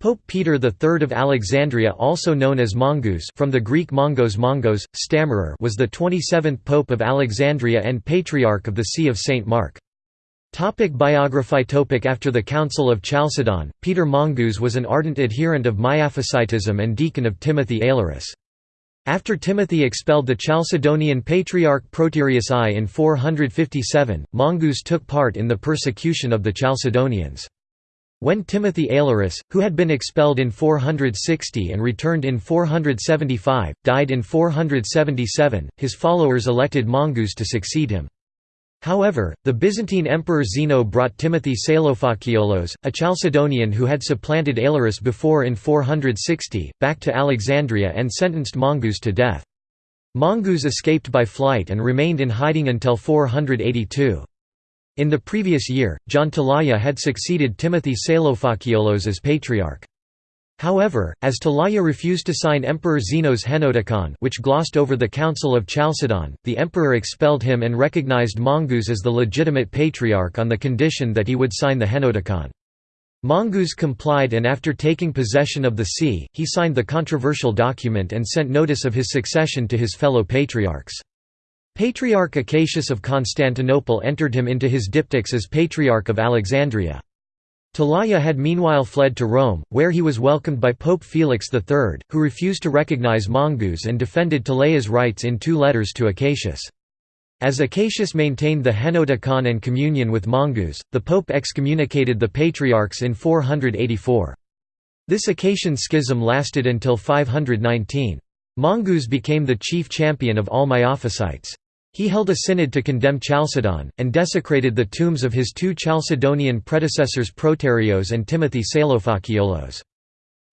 Pope Peter III of Alexandria also known as Mongus from the Greek mongos mongos, stammerer was the 27th Pope of Alexandria and Patriarch of the See of St. Mark. Topic biography topic After the Council of Chalcedon, Peter Mongus was an ardent adherent of Miaphysitism and deacon of Timothy Aelurus. After Timothy expelled the Chalcedonian Patriarch Proterius I in 457, Mongus took part in the persecution of the Chalcedonians. When Timothy Aelurus, who had been expelled in 460 and returned in 475, died in 477, his followers elected Mongus to succeed him. However, the Byzantine Emperor Zeno brought Timothy Pseulophakiolos, a Chalcedonian who had supplanted Aelurus before in 460, back to Alexandria and sentenced Mongus to death. Mongus escaped by flight and remained in hiding until 482. In the previous year, John Talaia had succeeded Timothy Pseulophakiolos as patriarch. However, as Talaia refused to sign Emperor Zeno's Henoticon which glossed over the Council of Chalcedon, the emperor expelled him and recognized Mongus as the legitimate patriarch on the condition that he would sign the Henoticon. Mongus complied and after taking possession of the see, he signed the controversial document and sent notice of his succession to his fellow patriarchs. Patriarch Acacius of Constantinople entered him into his diptychs as Patriarch of Alexandria. Talaia had meanwhile fled to Rome, where he was welcomed by Pope Felix III, who refused to recognize Mongus and defended Talaia's rights in two letters to Acacius. As Acacius maintained the Henoticon and communion with Mongus, the pope excommunicated the patriarchs in 484. This Acacian schism lasted until 519. Mongus became the chief champion of all Miaphysites. He held a synod to condemn Chalcedon, and desecrated the tombs of his two Chalcedonian predecessors Proterios and Timothy Pseulophakiolos.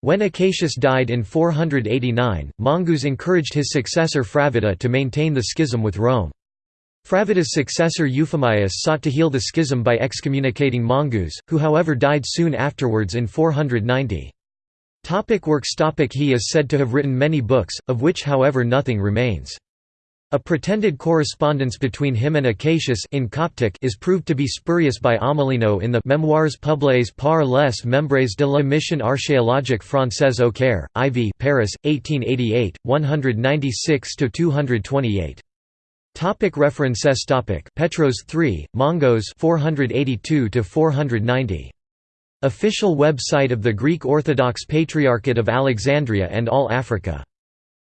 When Acacius died in 489, Mongus encouraged his successor Fravitta to maintain the schism with Rome. Fravitta's successor Euphemius sought to heal the schism by excommunicating Mongus, who however died soon afterwards in 490. Topic works topic He is said to have written many books, of which however nothing remains. A pretended correspondence between him and Acacius in Coptic is proved to be spurious by Amélineau in the Memoires publiés par les membres de la mission archéologique française au Caire, IV Paris, 1888, 196–228. Topic references topic Petros 3, Mongos 482 490. Official website of the Greek Orthodox Patriarchate of Alexandria and All Africa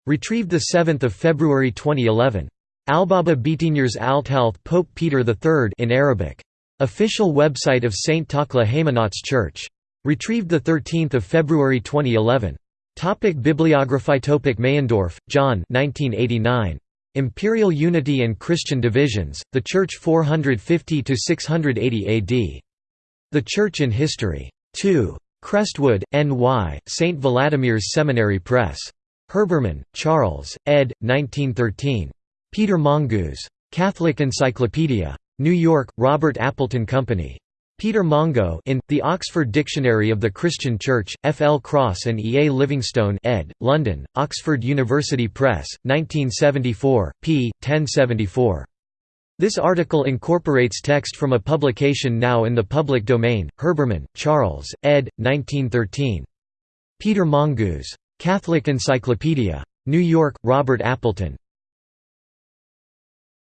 Retrieved 7 February 2011. Albaba Bitigners Althealth Pope Peter III in Arabic. Official website of St. Takla Haymanots Church. Retrieved 13 February 2011. Topic Bibliography Topic Meyendorff, John 1989. Imperial Unity and Christian Divisions, The Church 450–680 AD. The Church in History. 2. Crestwood, N.Y., St. Vladimir's Seminary Press. Herbermann, Charles, ed. 1913. Peter Mongus. Catholic Encyclopedia. New York, Robert Appleton Company. Peter Mongo in, The Oxford Dictionary of the Christian Church, F. L. Cross and E. A. Livingstone ed., London, Oxford University Press, 1974, p. 1074. This article incorporates text from a publication now in the public domain, Herbermann, Charles, ed. 1913. Peter Mongus. Catholic Encyclopedia. New York, Robert Appleton.